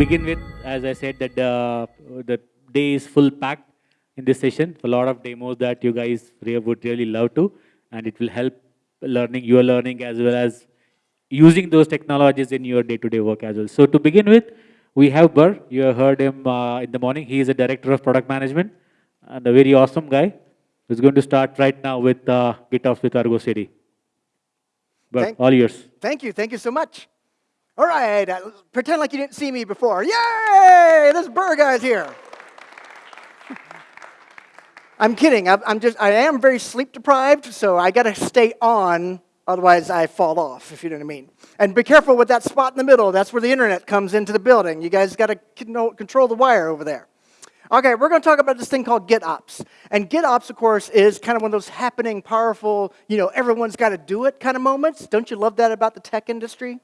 begin with, as I said, that uh, the day is full packed in this session. A lot of demos that you guys would really love to, and it will help learning, your learning, as well as using those technologies in your day-to-day -day work as well. So to begin with, we have Burr. You have heard him uh, in the morning. He is a director of product management and a very awesome guy who's going to start right now with uh, GitOps with Argo. Burr, thank, all yours. Thank you. Thank you so much. All right. Uh, pretend like you didn't see me before. Yay! This Burr guy's here. I'm kidding. I'm just, I am very sleep deprived, so I got to stay on, otherwise I fall off, if you know what I mean. And be careful with that spot in the middle. That's where the internet comes into the building. You guys got to control the wire over there. Okay, we're going to talk about this thing called GitOps. And GitOps, of course, is kind of one of those happening, powerful, you know, everyone's got to do it kind of moments. Don't you love that about the tech industry?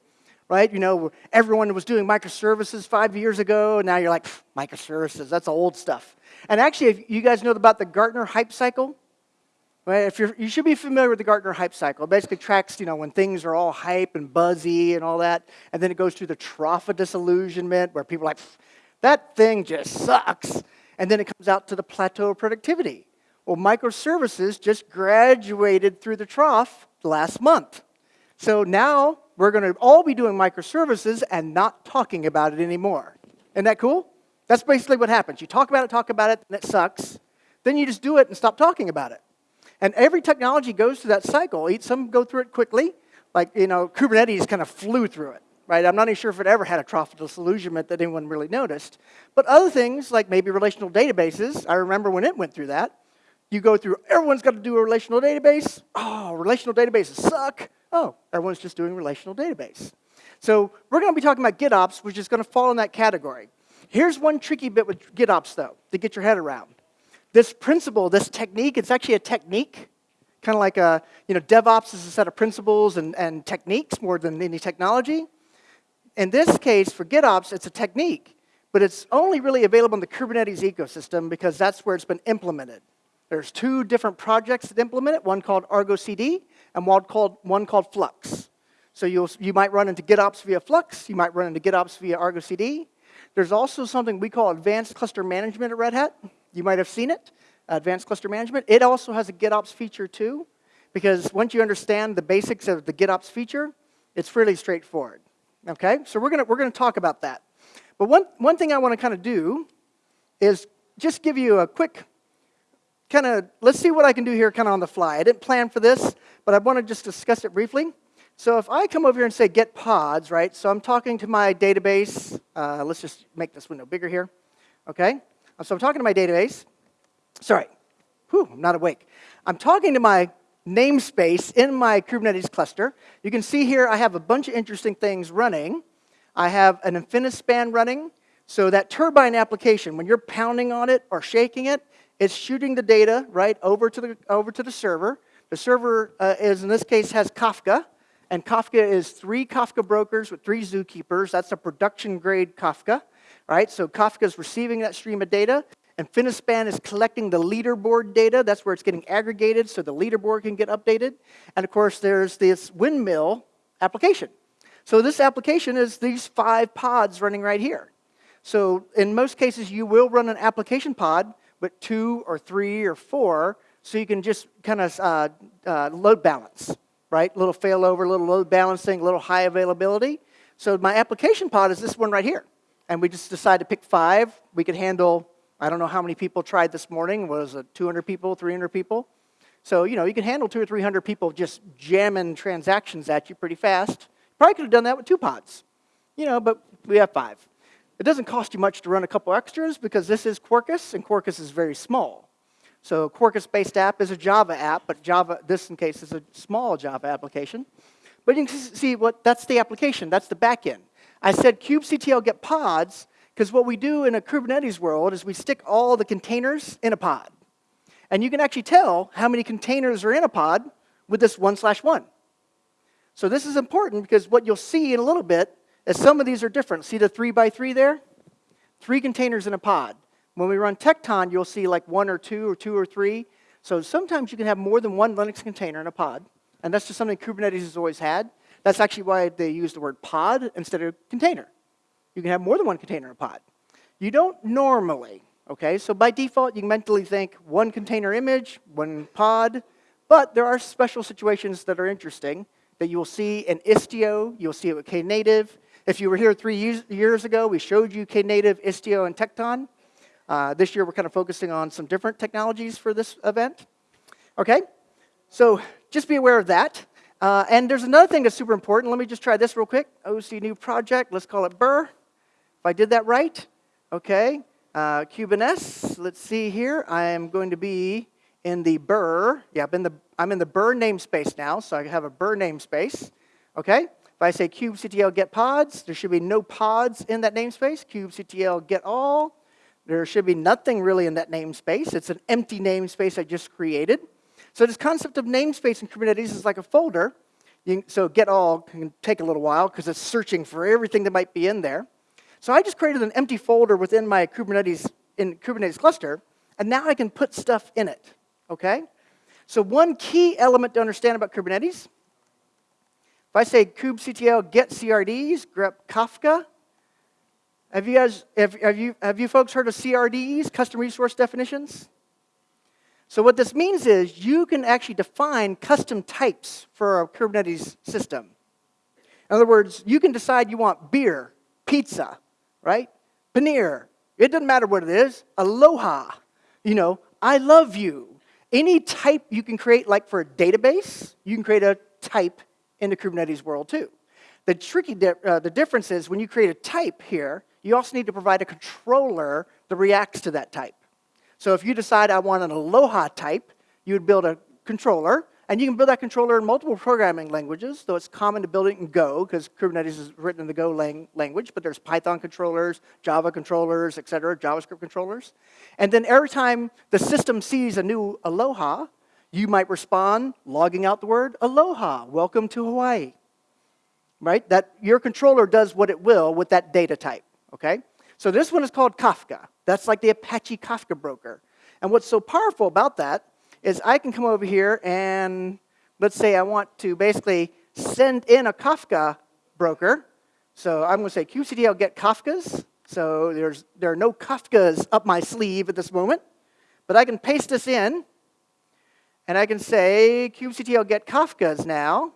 Right? You know, everyone was doing microservices five years ago, and now you're like, microservices, that's old stuff. And actually, if you guys know about the Gartner hype cycle, right? If you're, you should be familiar with the Gartner hype cycle. It basically tracks, you know, when things are all hype and buzzy and all that, and then it goes through the trough of disillusionment where people are like, that thing just sucks. And then it comes out to the plateau of productivity. Well, microservices just graduated through the trough last month. So now we're going to all be doing microservices and not talking about it anymore. Isn't that cool? That's basically what happens. You talk about it, talk about it, and it sucks. Then you just do it and stop talking about it. And every technology goes through that cycle. Some go through it quickly, like you know, Kubernetes kind of flew through it, right? I'm not even sure if it ever had a trough of disillusionment that anyone really noticed. But other things, like maybe relational databases, I remember when it went through that. You go through, everyone's got to do a relational database. Oh, relational databases suck. Oh, everyone's just doing relational database. So we're going to be talking about GitOps, which is going to fall in that category. Here's one tricky bit with GitOps, though, to get your head around. This principle, this technique, it's actually a technique, kind of like a, you know, DevOps is a set of principles and, and techniques more than any technology. In this case, for GitOps, it's a technique, but it's only really available in the Kubernetes ecosystem because that's where it's been implemented. There's two different projects that implement it, one called Argo CD and one called, one called Flux. So you'll, you might run into GitOps via Flux, you might run into GitOps via Argo CD, there's also something we call advanced cluster management at Red Hat. You might have seen it, advanced cluster management. It also has a GitOps feature too, because once you understand the basics of the GitOps feature, it's fairly straightforward. Okay, so we're gonna we're gonna talk about that. But one one thing I want to kind of do is just give you a quick kind of let's see what I can do here kind of on the fly. I didn't plan for this, but I want to just discuss it briefly. So if I come over here and say get pods, right? So I'm talking to my database. Uh, let's just make this window bigger here. Okay? So I'm talking to my database. Sorry. Whew, I'm not awake. I'm talking to my namespace in my Kubernetes cluster. You can see here I have a bunch of interesting things running. I have an Infinispan running. So that turbine application, when you're pounding on it or shaking it, it's shooting the data right over to the, over to the server. The server uh, is, in this case, has Kafka. And Kafka is three Kafka brokers with three zookeepers. That's a production grade Kafka, right? So Kafka is receiving that stream of data. And Infinispan is collecting the leaderboard data. That's where it's getting aggregated so the leaderboard can get updated. And of course, there's this windmill application. So this application is these five pods running right here. So in most cases, you will run an application pod with two or three or four so you can just kind of uh, uh, load balance right? A little failover, a little load balancing, a little high availability. So my application pod is this one right here. And we just decided to pick five. We could handle, I don't know how many people tried this morning. Was it 200 people, 300 people? So, you know, you can handle two or 300 people just jamming transactions at you pretty fast. Probably could have done that with two pods. You know, but we have five. It doesn't cost you much to run a couple extras because this is Quarkus, and Quarkus is very small. So Quarkus-based app is a Java app, but Java, this in case, is a small Java application. But you can see what that's the application, that's the backend. I said kubectl get pods because what we do in a Kubernetes world is we stick all the containers in a pod. And you can actually tell how many containers are in a pod with this one slash one. So this is important because what you'll see in a little bit is some of these are different. See the three by three there? Three containers in a pod. When we run Tekton, you'll see like one or two or two or three. So sometimes you can have more than one Linux container in a pod. And that's just something Kubernetes has always had. That's actually why they use the word pod instead of container. You can have more than one container in a pod. You don't normally, okay? So by default, you can mentally think one container image, one pod, but there are special situations that are interesting that you will see in Istio, you'll see it with Knative. If you were here three years, ago, we showed you Knative, Istio, and Tekton. Uh, this year, we're kind of focusing on some different technologies for this event. Okay, so just be aware of that. Uh, and there's another thing that's super important. Let me just try this real quick. OC new project, let's call it Burr. If I did that right, okay. Uh, Kubernetes, let's see here. I am going to be in the Burr. Yeah, I'm in the, I'm in the Burr namespace now, so I have a Burr namespace. Okay, if I say kubectl get pods, there should be no pods in that namespace. kubectl get all. There should be nothing really in that namespace. It's an empty namespace I just created. So this concept of namespace in Kubernetes is like a folder. So get all can take a little while because it's searching for everything that might be in there. So I just created an empty folder within my Kubernetes in Kubernetes cluster, and now I can put stuff in it. Okay? So one key element to understand about Kubernetes, I say kubectl get CRDs, grep Kafka, have you guys, have, have, you, have you folks heard of CRDs, custom resource definitions? So what this means is you can actually define custom types for a Kubernetes system. In other words, you can decide you want beer, pizza, right? Paneer. It doesn't matter what it is. Aloha. You know, I love you. Any type you can create, like for a database, you can create a type in the Kubernetes world too. The tricky, di uh, the difference is when you create a type here, you also need to provide a controller that reacts to that type. So if you decide I want an Aloha type, you would build a controller, and you can build that controller in multiple programming languages, though it's common to build it in Go, because Kubernetes is written in the Go lang language, but there's Python controllers, Java controllers, et cetera, JavaScript controllers. And then every time the system sees a new Aloha, you might respond logging out the word Aloha, welcome to Hawaii. Right? That your controller does what it will with that data type, okay? So this one is called Kafka. That's like the Apache Kafka broker. And what's so powerful about that is I can come over here and let's say I want to basically send in a Kafka broker. So I'm going to say kubectl get Kafkas. So there's, there are no Kafkas up my sleeve at this moment. But I can paste this in, and I can say kubectl get Kafkas now.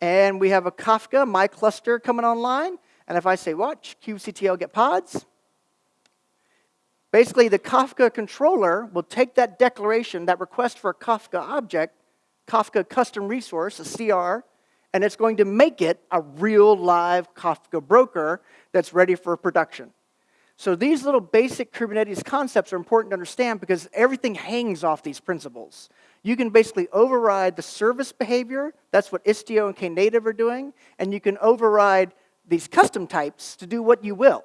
And we have a Kafka, my cluster, coming online. And if I say watch kubectl get pods, basically the Kafka controller will take that declaration, that request for a Kafka object, Kafka custom resource, a CR, and it's going to make it a real live Kafka broker that's ready for production. So these little basic Kubernetes concepts are important to understand because everything hangs off these principles. You can basically override the service behavior, that's what Istio and Knative are doing, and you can override these custom types to do what you will.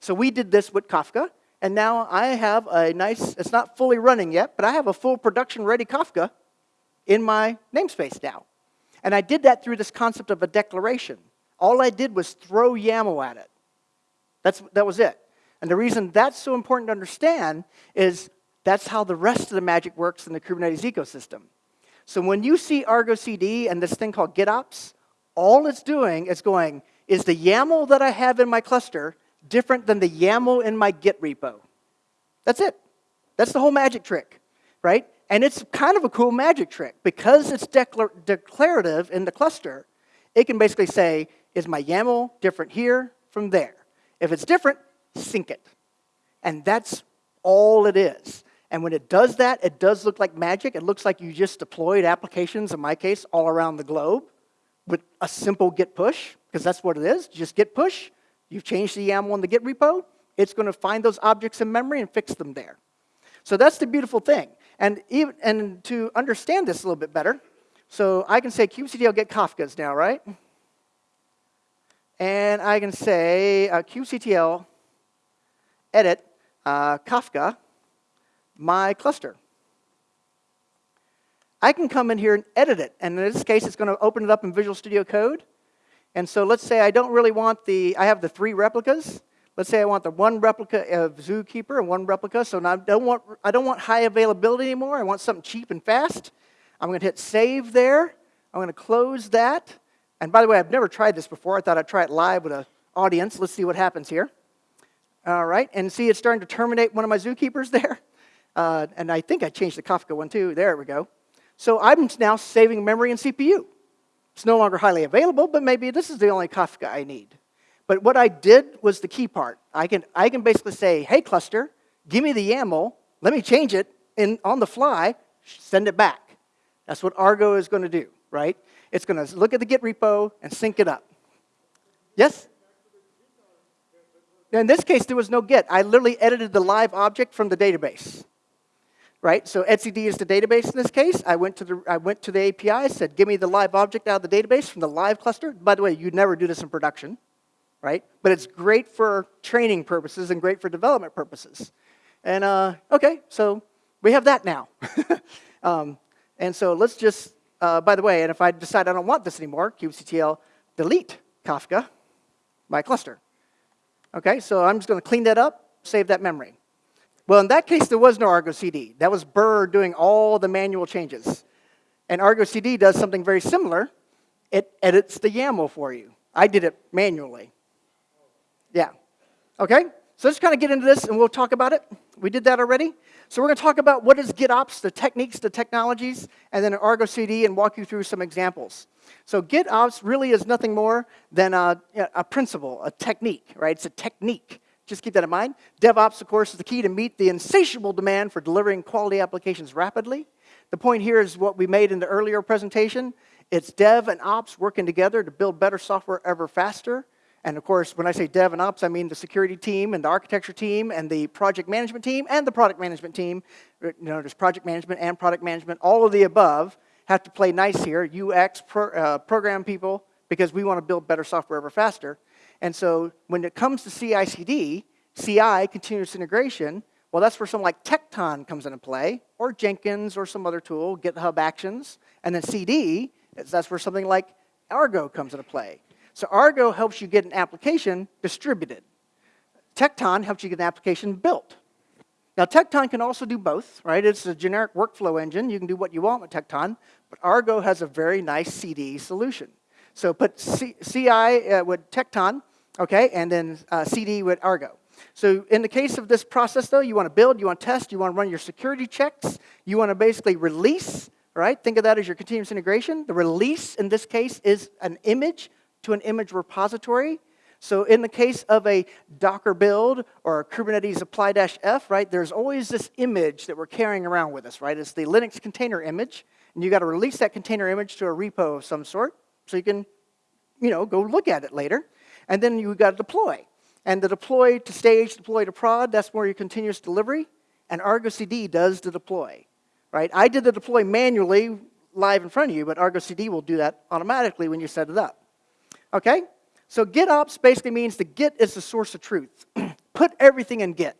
So we did this with Kafka, and now I have a nice, it's not fully running yet, but I have a full production ready Kafka in my namespace now. And I did that through this concept of a declaration. All I did was throw YAML at it. That's, that was it. And the reason that's so important to understand is that's how the rest of the magic works in the Kubernetes ecosystem. So when you see Argo CD and this thing called GitOps, all it's doing is going, is the YAML that I have in my cluster different than the YAML in my Git repo? That's it. That's the whole magic trick, right? And it's kind of a cool magic trick. Because it's declar declarative in the cluster, it can basically say, is my YAML different here from there? If it's different, sync it. And that's all it is. And when it does that, it does look like magic. It looks like you just deployed applications, in my case, all around the globe with a simple git push, because that's what it is, just git push. You've changed the YAML in the git repo. It's going to find those objects in memory and fix them there. So that's the beautiful thing. And, even, and to understand this a little bit better, so I can say kubectl get Kafkas now, right? And I can say uh, kubectl edit uh, Kafka my cluster. I can come in here and edit it. And in this case, it's going to open it up in Visual Studio Code. And so let's say I don't really want the, I have the three replicas. Let's say I want the one replica of Zookeeper and one replica. So now I don't want, I don't want high availability anymore. I want something cheap and fast. I'm going to hit save there. I'm going to close that. And by the way, I've never tried this before. I thought I'd try it live with a, audience. Let's see what happens here. All right, and see it's starting to terminate one of my zookeepers there. Uh, and I think I changed the Kafka one too. There we go. So I'm now saving memory and CPU. It's no longer highly available, but maybe this is the only Kafka I need. But what I did was the key part. I can, I can basically say, hey, cluster, give me the YAML, let me change it and on the fly, send it back. That's what Argo is going to do, right? It's going to look at the Git repo and sync it up. Yes? In this case, there was no Git. I literally edited the live object from the database. Right? So etcd is the database in this case. I went to the, I went to the API, said, give me the live object out of the database from the live cluster. By the way, you'd never do this in production, right? But it's great for training purposes and great for development purposes. And uh, okay, so we have that now. um, and so let's just, uh, by the way, and if I decide I don't want this anymore, kubectl delete Kafka, my cluster. Okay, so I'm just going to clean that up, save that memory. Well, in that case, there was no Argo CD. That was Burr doing all the manual changes. And Argo CD does something very similar. It edits the YAML for you. I did it manually. Yeah. Okay? So let's kind of get into this and we'll talk about it. We did that already. So we're going to talk about what is GitOps, the techniques, the technologies, and then an Argo CD and walk you through some examples. So GitOps really is nothing more than a, a principle, a technique, right? It's a technique. Just keep that in mind. DevOps, of course, is the key to meet the insatiable demand for delivering quality applications rapidly. The point here is what we made in the earlier presentation. It's dev and ops working together to build better software ever faster. And of course, when I say dev and ops, I mean the security team and the architecture team and the project management team and the product management team. You know, there's project management and product management. All of the above have to play nice here. UX, pro, uh, program people, because we want to build better software ever faster. And so when it comes to CI/CD, CI, continuous integration, well, that's where something like Tekton comes into play, or Jenkins, or some other tool, GitHub Actions. And then CD, that's where something like Argo comes into play. So Argo helps you get an application distributed. Tekton helps you get an application built. Now, Tekton can also do both, right? It's a generic workflow engine. You can do what you want with Tekton, but Argo has a very nice CD solution. So put C CI uh, with Tekton, okay, and then uh, CD with Argo. So in the case of this process, though, you want to build, you want to test, you want to run your security checks, you want to basically release, right? Think of that as your continuous integration. The release, in this case, is an image to an image repository. So in the case of a Docker build or a Kubernetes apply-f, right, there's always this image that we're carrying around with us, right? It's the Linux container image, and you got to release that container image to a repo of some sort so you can, you know, go look at it later. And then you got to deploy. And the deploy to stage, deploy to prod, that's more your continuous delivery. And Argo CD does the deploy, right? I did the deploy manually live in front of you, but Argo CD will do that automatically when you set it up. Okay? So GitOps basically means the Git is the source of truth. Put everything in Git,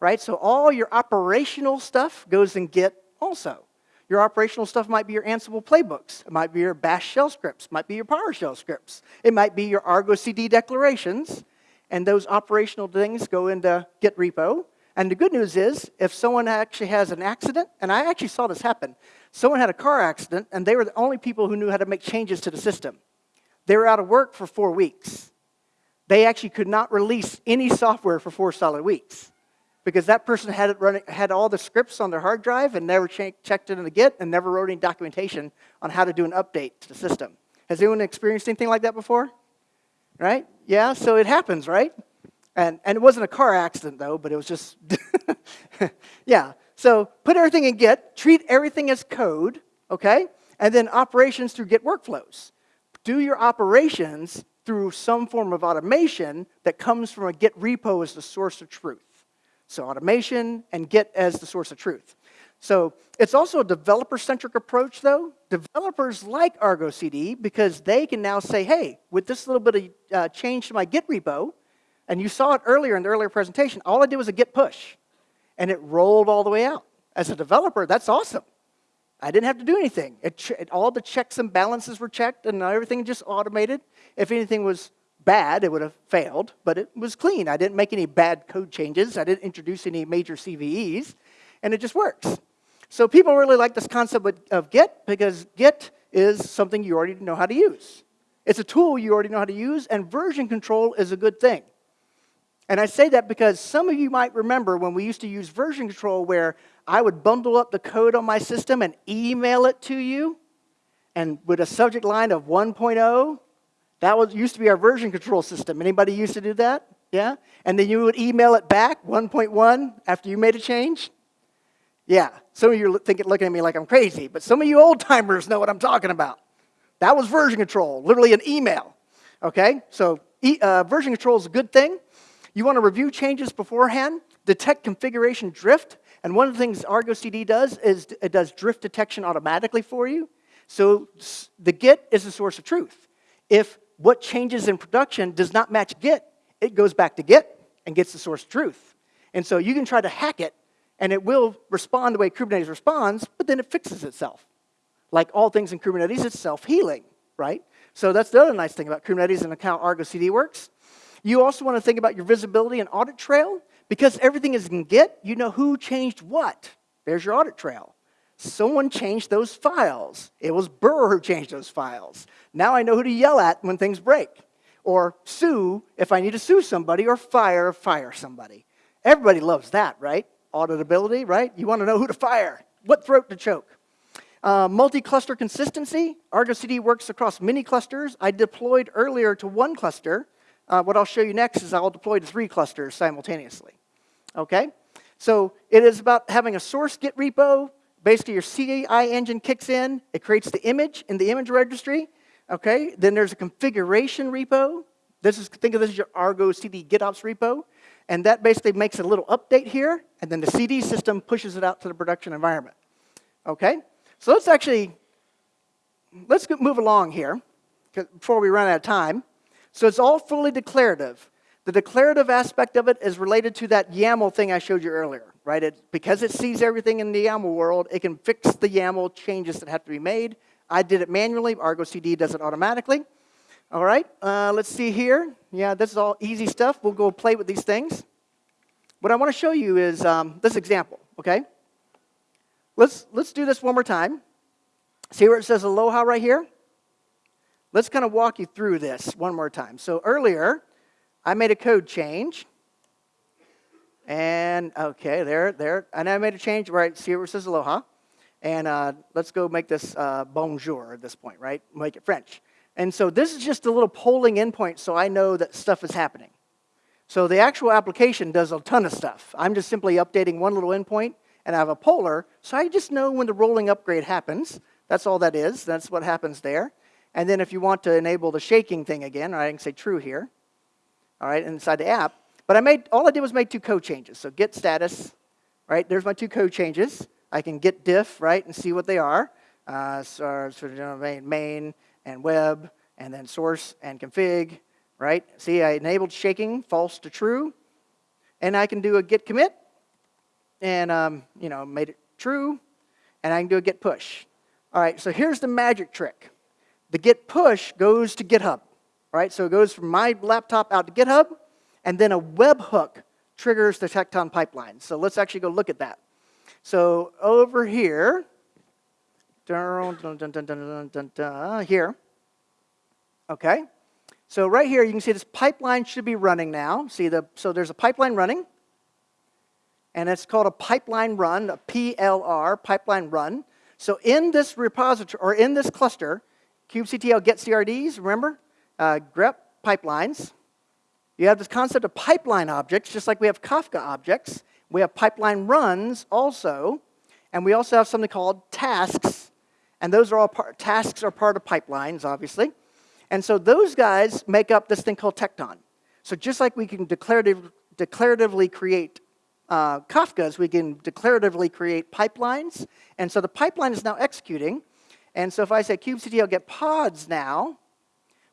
right? So all your operational stuff goes in Git also. Your operational stuff might be your Ansible playbooks. It might be your Bash shell scripts. Might be your PowerShell scripts. It might be your Argo CD declarations. And those operational things go into Git repo. And the good news is, if someone actually has an accident, and I actually saw this happen, someone had a car accident, and they were the only people who knew how to make changes to the system. They were out of work for four weeks. They actually could not release any software for four solid weeks because that person had, it running, had all the scripts on their hard drive and never checked it in the Git and never wrote any documentation on how to do an update to the system. Has anyone experienced anything like that before? Right? Yeah, so it happens, right? And, and it wasn't a car accident, though, but it was just, yeah. So put everything in Git, treat everything as code, okay? And then operations through Git workflows do your operations through some form of automation that comes from a Git repo as the source of truth. So automation and Git as the source of truth. So it's also a developer-centric approach, though. Developers like Argo CD because they can now say, hey, with this little bit of uh, change to my Git repo, and you saw it earlier in the earlier presentation, all I did was a Git push, and it rolled all the way out. As a developer, that's awesome. I didn't have to do anything. It, it, all the checks and balances were checked and everything just automated. If anything was bad, it would have failed, but it was clean. I didn't make any bad code changes. I didn't introduce any major CVEs, and it just works. So people really like this concept of Git because Git is something you already know how to use. It's a tool you already know how to use, and version control is a good thing. And I say that because some of you might remember when we used to use version control where I would bundle up the code on my system and email it to you, and with a subject line of 1.0, that was used to be our version control system. Anybody used to do that? Yeah? And then you would email it back, 1.1, after you made a change? Yeah. Some of you are thinking, looking at me like I'm crazy, but some of you old timers know what I'm talking about. That was version control, literally an email. Okay? So e uh, version control is a good thing. You want to review changes beforehand, detect configuration drift, and one of the things Argo CD does is it does drift detection automatically for you. So the Git is the source of truth. If what changes in production does not match Git, it goes back to Git and gets the source of truth. And so you can try to hack it, and it will respond the way Kubernetes responds, but then it fixes itself. Like all things in Kubernetes, it's self-healing, right? So that's the other nice thing about Kubernetes and how Argo CD works. You also want to think about your visibility and audit trail. Because everything is in Git, you know who changed what. There's your audit trail. Someone changed those files. It was Burr who changed those files. Now I know who to yell at when things break. Or sue if I need to sue somebody, or fire fire somebody. Everybody loves that, right? Auditability, right? You want to know who to fire, what throat to choke. Uh, multi-cluster consistency. Argo CD works across many clusters. I deployed earlier to one cluster. Uh, what I'll show you next is I'll deploy to three clusters simultaneously. Okay? So it is about having a source Git repo. Basically, your CI engine kicks in. It creates the image in the image registry. Okay? Then there's a configuration repo. This is, think of this as your Argo CD GitOps repo. And that basically makes a little update here. And then the CD system pushes it out to the production environment. Okay? So let's actually, let's move along here before we run out of time. So it's all fully declarative. The declarative aspect of it is related to that YAML thing I showed you earlier, right? It, because it sees everything in the YAML world, it can fix the YAML changes that have to be made. I did it manually. Argo CD does it automatically. All right, uh, let's see here. Yeah, this is all easy stuff. We'll go play with these things. What I want to show you is um, this example, okay? Let's, let's do this one more time. See where it says Aloha right here? Let's kind of walk you through this one more time. So earlier, I made a code change. And, okay, there, there. And I made a change, right, see where it says Aloha. And uh, let's go make this uh, bonjour at this point, right? Make it French. And so this is just a little polling endpoint so I know that stuff is happening. So the actual application does a ton of stuff. I'm just simply updating one little endpoint and I have a poller, so I just know when the rolling upgrade happens. That's all that is. That's what happens there. And then if you want to enable the shaking thing again, right, I can say true here, all right, inside the app. But I made, all I did was make two code changes. So git status, right, there's my two code changes. I can git diff, right, and see what they are. Uh, so, so main, main and web, and then source and config, right? See, I enabled shaking, false to true. And I can do a git commit, and, um, you know, made it true. And I can do a git push. All right, so here's the magic trick the git push goes to GitHub, right? So it goes from my laptop out to GitHub, and then a webhook triggers the Tekton pipeline. So let's actually go look at that. So over here, here, okay? So right here, you can see this pipeline should be running now. See, the, so there's a pipeline running, and it's called a pipeline run, a PLR, pipeline run. So in this repository, or in this cluster, kubectl get CRDs, remember? Uh, grep pipelines. You have this concept of pipeline objects, just like we have Kafka objects. We have pipeline runs also, and we also have something called tasks, and those are all part, tasks are part of pipelines, obviously. And so those guys make up this thing called Tekton. So just like we can declarative, declaratively create uh, Kafkas, we can declaratively create pipelines. And so the pipeline is now executing, and so if I say kubectl get pods now,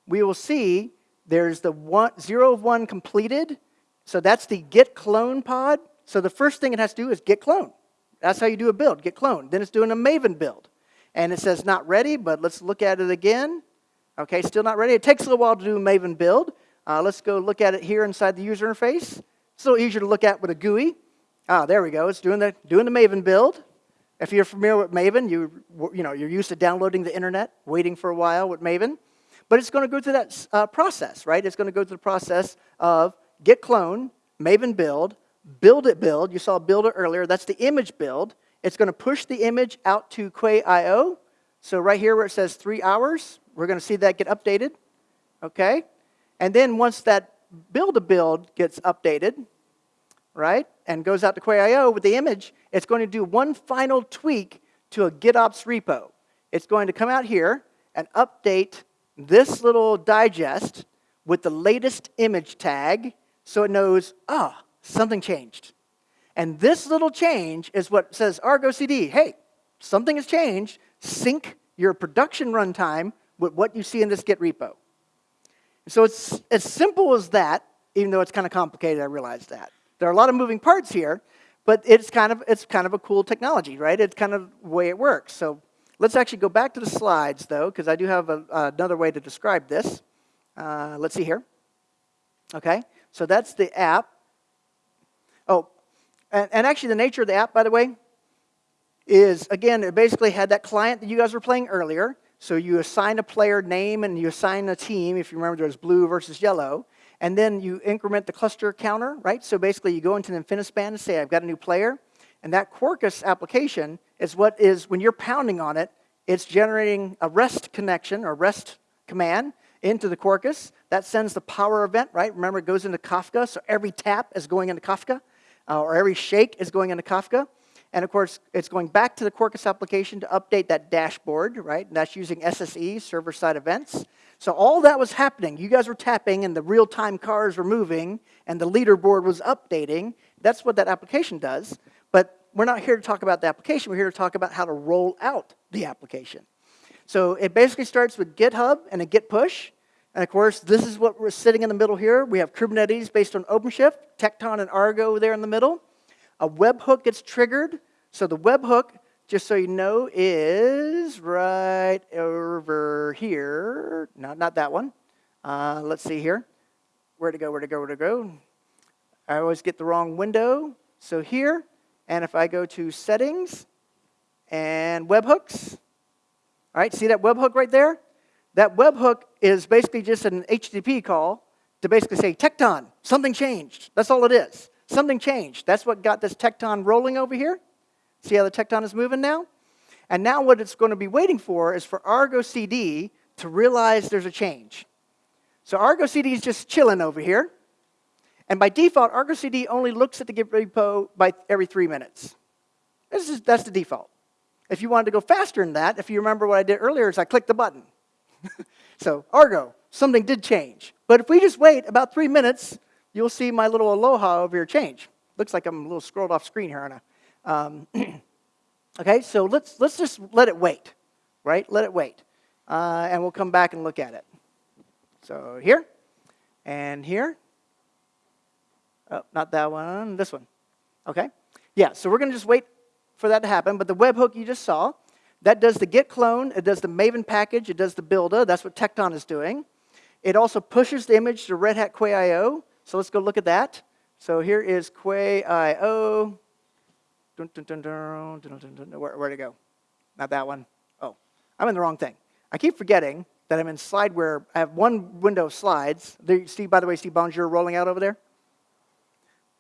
we will see there's the one, zero of one completed. So that's the git clone pod. So the first thing it has to do is git clone. That's how you do a build, git clone. Then it's doing a Maven build. And it says not ready, but let's look at it again. Okay, still not ready. It takes a little while to do a Maven build. Uh, let's go look at it here inside the user interface. It's a little easier to look at with a GUI. Ah, there we go. It's doing the, doing the Maven build. If you're familiar with Maven, you, you know, you're used to downloading the internet, waiting for a while with Maven. But it's going to go through that uh, process, right? It's going to go through the process of git clone, maven build, build it build. You saw build it earlier. That's the image build. It's going to push the image out to Quay.io. So right here where it says three hours, we're going to see that get updated. Okay? And then once that build a build gets updated, right, and goes out to Quay.io with the image, it's going to do one final tweak to a GitOps repo. It's going to come out here and update this little digest with the latest image tag so it knows, ah, oh, something changed. And this little change is what says Argo CD, hey, something has changed. Sync your production runtime with what you see in this Git repo. So it's as simple as that, even though it's kind of complicated, I realize that. There are a lot of moving parts here, but it's kind of, it's kind of a cool technology, right? It's kind of the way it works. So let's actually go back to the slides, though, because I do have a, another way to describe this. Uh, let's see here. Okay, so that's the app. Oh, and, and actually the nature of the app, by the way, is, again, it basically had that client that you guys were playing earlier. So you assign a player name and you assign a team. If you remember, there was blue versus yellow. And then you increment the cluster counter, right? So basically you go into an Infinispan and say, I've got a new player. And that Quarkus application is what is, when you're pounding on it, it's generating a REST connection or REST command into the Quarkus. That sends the power event, right? Remember, it goes into Kafka, so every tap is going into Kafka, uh, or every shake is going into Kafka. And of course, it's going back to the Quarkus application to update that dashboard, right? And that's using SSE, server-side events. So all that was happening. You guys were tapping, and the real-time cars were moving, and the leaderboard was updating. That's what that application does. But we're not here to talk about the application. We're here to talk about how to roll out the application. So it basically starts with GitHub and a Git push. And of course, this is what we're sitting in the middle here. We have Kubernetes based on OpenShift, Tekton and Argo there in the middle. A webhook gets triggered so the webhook, just so you know, is right here. No, not that one. Uh, let's see here. Where to go, where to go, where to go. I always get the wrong window. So here, and if I go to settings and webhooks, all right, see that webhook right there? That webhook is basically just an HTTP call to basically say, Tekton, something changed. That's all it is. Something changed. That's what got this Tekton rolling over here. See how the Tekton is moving now? And now what it's going to be waiting for is for Argo CD to realize there's a change. So Argo CD is just chilling over here. And by default, Argo CD only looks at the Git repo by every three minutes. Is, that's the default. If you wanted to go faster than that, if you remember what I did earlier, is I clicked the button. so Argo, something did change. But if we just wait about three minutes, you'll see my little aloha over here change. Looks like I'm a little scrolled off screen here, I? Um, okay, so let's, let's just let it wait, right? Let it wait. Uh, and we'll come back and look at it. So here and here. Oh, not that one, this one. Okay? Yeah, so we're going to just wait for that to happen. But the webhook you just saw, that does the git clone, it does the Maven package, it does the builder. That's what Tekton is doing. It also pushes the image to Red Hat Quay.io. So let's go look at that. So here is Quay.io. Dun, dun, dun, dun, dun, dun, dun, where, where'd it go? Not that one. Oh, I'm in the wrong thing. I keep forgetting that I'm in slide where I have one window of slides. There, see, by the way, see Bonjour rolling out over there?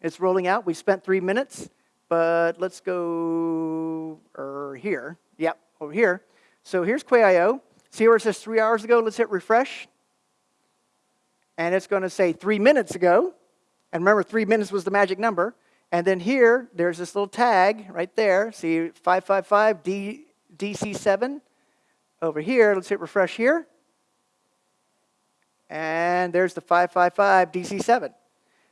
It's rolling out. We spent three minutes, but let's go er, here. Yep, over here. So here's Quay.io. See where it says three hours ago? Let's hit refresh. And it's going to say three minutes ago. And remember, three minutes was the magic number. And then here, there's this little tag right there. See 555 D, DC7 over here. Let's hit refresh here. And there's the 555 DC7.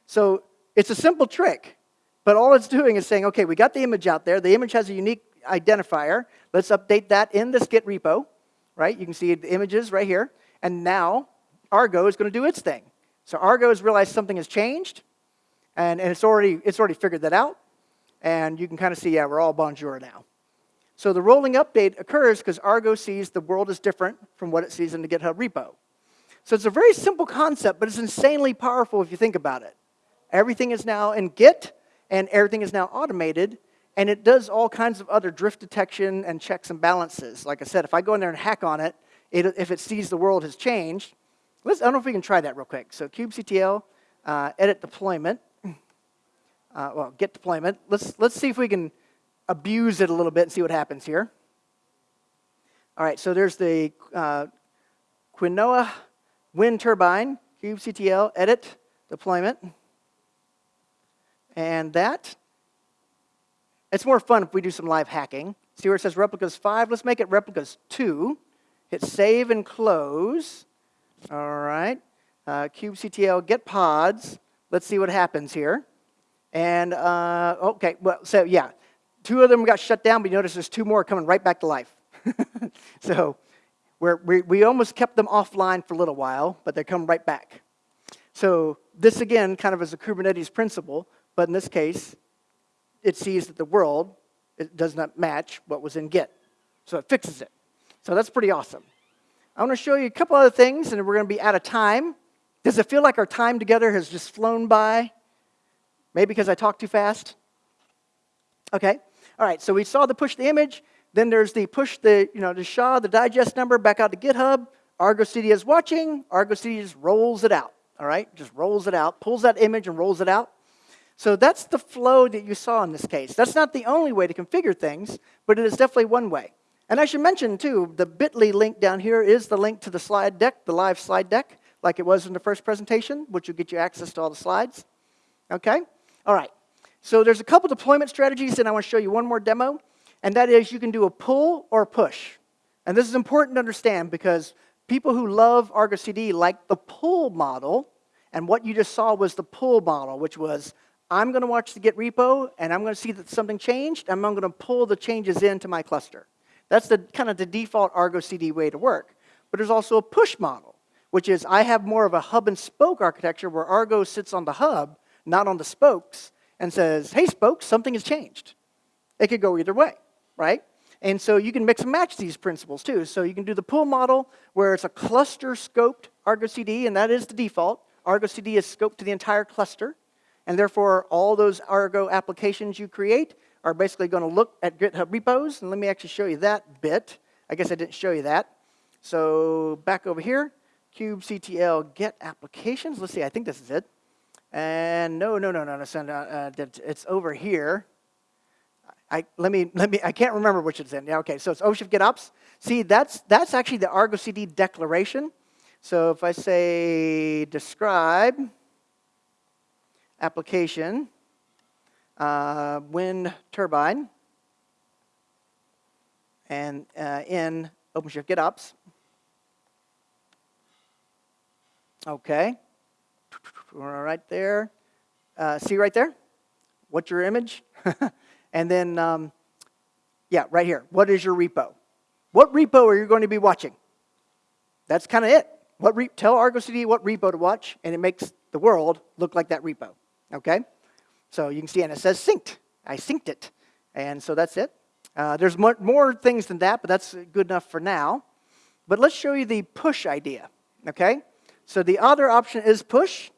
So it's a simple trick, but all it's doing is saying, okay, we got the image out there. The image has a unique identifier. Let's update that in this Git repo, right? You can see the images right here. And now Argo is going to do its thing. So Argo has realized something has changed. And, and it's, already, it's already figured that out. And you can kind of see, yeah, we're all bonjour now. So the rolling update occurs because Argo sees the world is different from what it sees in the GitHub repo. So it's a very simple concept, but it's insanely powerful if you think about it. Everything is now in Git, and everything is now automated, and it does all kinds of other drift detection and checks and balances. Like I said, if I go in there and hack on it, it, if it sees the world has changed. Let's, I don't know if we can try that real quick. So kubectl, uh, edit deployment, uh, well, get deployment. Let's, let's see if we can abuse it a little bit and see what happens here. All right, so there's the uh, Quinoa wind turbine, kubectl, edit, deployment. And that, it's more fun if we do some live hacking. See where it says replicas 5? Let's make it replicas 2. Hit save and close. All right. Uh, kubectl, get pods. Let's see what happens here. And, uh, okay, well, so yeah, two of them got shut down, but you notice there's two more coming right back to life. so we, we almost kept them offline for a little while, but they're coming right back. So this, again, kind of is a Kubernetes principle, but in this case, it sees that the world it does not match what was in Git. So it fixes it. So that's pretty awesome. I want to show you a couple other things, and we're going to be out of time. Does it feel like our time together has just flown by? Maybe because I talk too fast? Okay. All right, so we saw the push the image. Then there's the push the, you know, the SHA, the digest number back out to GitHub. Argo CD is watching. Argo CD just rolls it out. All right, just rolls it out, pulls that image and rolls it out. So that's the flow that you saw in this case. That's not the only way to configure things, but it is definitely one way. And I should mention, too, the bit.ly link down here is the link to the slide deck, the live slide deck, like it was in the first presentation, which will get you access to all the slides. Okay? All right. So there's a couple deployment strategies, and I want to show you one more demo, and that is you can do a pull or a push. And this is important to understand because people who love Argo CD like the pull model, and what you just saw was the pull model, which was I'm going to watch the Git repo, and I'm going to see that something changed, and I'm going to pull the changes into my cluster. That's the kind of the default Argo CD way to work. But there's also a push model, which is I have more of a hub and spoke architecture where Argo sits on the hub, not on the spokes, and says, hey, spokes, something has changed. It could go either way, right? And so you can mix and match these principles too. So you can do the pull model where it's a cluster scoped Argo CD, and that is the default. Argo CD is scoped to the entire cluster. And therefore, all those Argo applications you create are basically going to look at GitHub repos. And let me actually show you that bit. I guess I didn't show you that. So back over here, kubectl get applications. Let's see, I think this is it. And no, no, no, no, no, no uh, it's over here. I, let me, let me, I can't remember which it's in. Yeah, okay, so it's OpenShift GitOps. See, that's, that's actually the Argo CD declaration. So if I say describe, application, uh, wind turbine, and uh, in OpenShift GitOps. Okay, right there. Uh, see right there? What's your image? and then, um, yeah, right here. What is your repo? What repo are you going to be watching? That's kind of it. What tell Argo CD what repo to watch, and it makes the world look like that repo. Okay? So you can see, and it says synced. I synced it. And so that's it. Uh, there's more, more things than that, but that's good enough for now. But let's show you the push idea. Okay? So the other option is push.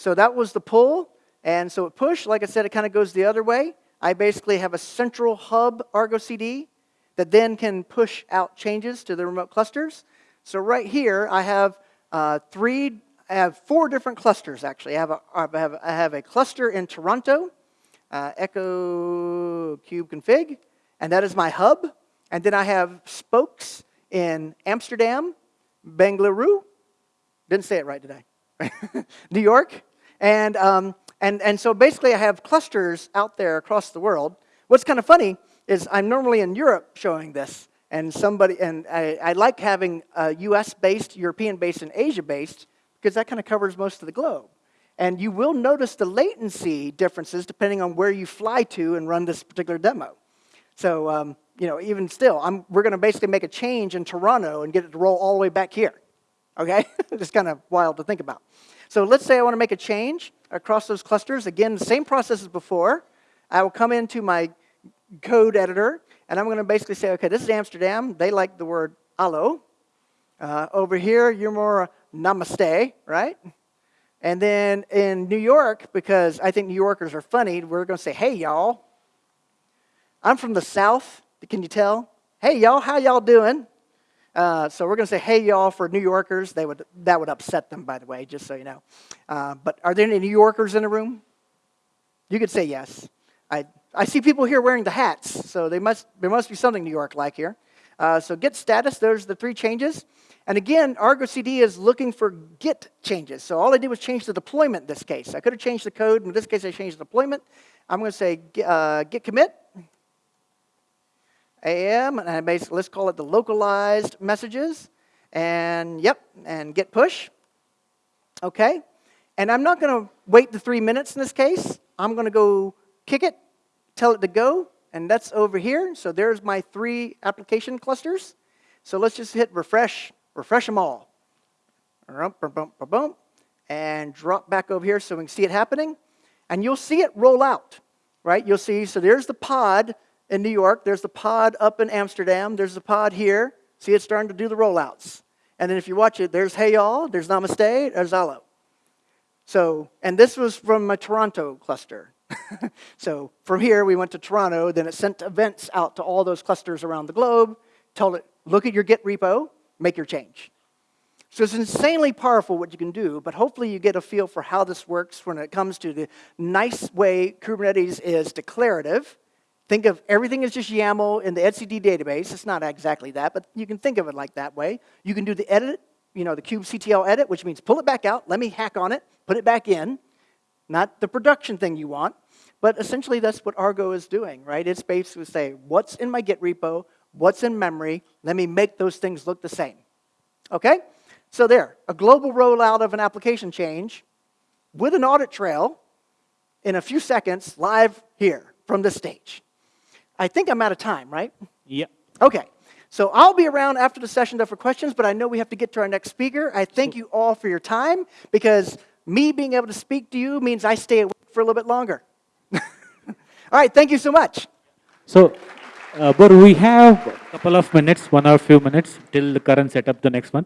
So that was the pull. And so it push, like I said, it kind of goes the other way. I basically have a central hub Argo CD that then can push out changes to the remote clusters. So right here, I have uh, three I have four different clusters, actually. I have a, I have, I have a cluster in Toronto, uh, Echo KUBECONFIG, and that is my hub. And then I have spokes in Amsterdam, Bengaluru, didn't say it right today, New York. And, um, and, and so basically I have clusters out there across the world. What's kind of funny is I'm normally in Europe showing this, and somebody, and I, I like having US-based, European-based, and Asia-based, because that kind of covers most of the globe. And you will notice the latency differences depending on where you fly to and run this particular demo. So, um, you know, even still, I'm, we're going to basically make a change in Toronto and get it to roll all the way back here. Okay? Just kind of wild to think about. So let's say I want to make a change across those clusters. Again, same process as before. I will come into my code editor, and I'm going to basically say, okay, this is Amsterdam. They like the word allo. Uh, over here, you're more namaste, right? And then in New York, because I think New Yorkers are funny, we're going to say, hey, y'all. I'm from the South. Can you tell? Hey, y'all, how y'all doing? Uh, so we're going to say, hey, y'all, for New Yorkers. They would, that would upset them, by the way, just so you know. Uh, but are there any New Yorkers in the room? You could say yes. I, I see people here wearing the hats, so they must, there must be something New York like here. Uh, so git status, there's the three changes. And again, Argo CD is looking for Git changes. So all I did was change the deployment in this case. I could have changed the code. In this case, I changed the deployment. I'm going to say uh, git commit. AM, and I basically, let's call it the localized messages. And yep, and git push. Okay. And I'm not going to wait the three minutes in this case. I'm going to go kick it, tell it to go, and that's over here. So there's my three application clusters. So let's just hit refresh, refresh them all. And drop back over here so we can see it happening. And you'll see it roll out, right? You'll see, so there's the pod in New York, there's the pod up in Amsterdam, there's the pod here. See, it's starting to do the rollouts. And then if you watch it, there's Hey Y'all, there's Namaste, there's Alo. So, and this was from my Toronto cluster. so from here, we went to Toronto, then it sent events out to all those clusters around the globe, told it, look at your Git repo, make your change. So it's insanely powerful what you can do, but hopefully you get a feel for how this works when it comes to the nice way Kubernetes is declarative. Think of everything as just YAML in the etcd database. It's not exactly that, but you can think of it like that way. You can do the edit, you know, the kubectl edit, which means pull it back out, let me hack on it, put it back in. Not the production thing you want, but essentially that's what Argo is doing, right? It's basically say, what's in my Git repo, what's in memory, let me make those things look the same. Okay? So there, a global rollout of an application change with an audit trail in a few seconds live here from the stage. I think I'm out of time, right? Yep. Okay. So I'll be around after the session though for questions, but I know we have to get to our next speaker. I thank you all for your time because me being able to speak to you means I stay awake for a little bit longer. all right, thank you so much. So, uh, but we have a couple of minutes, one or a few minutes till the current setup, the next one.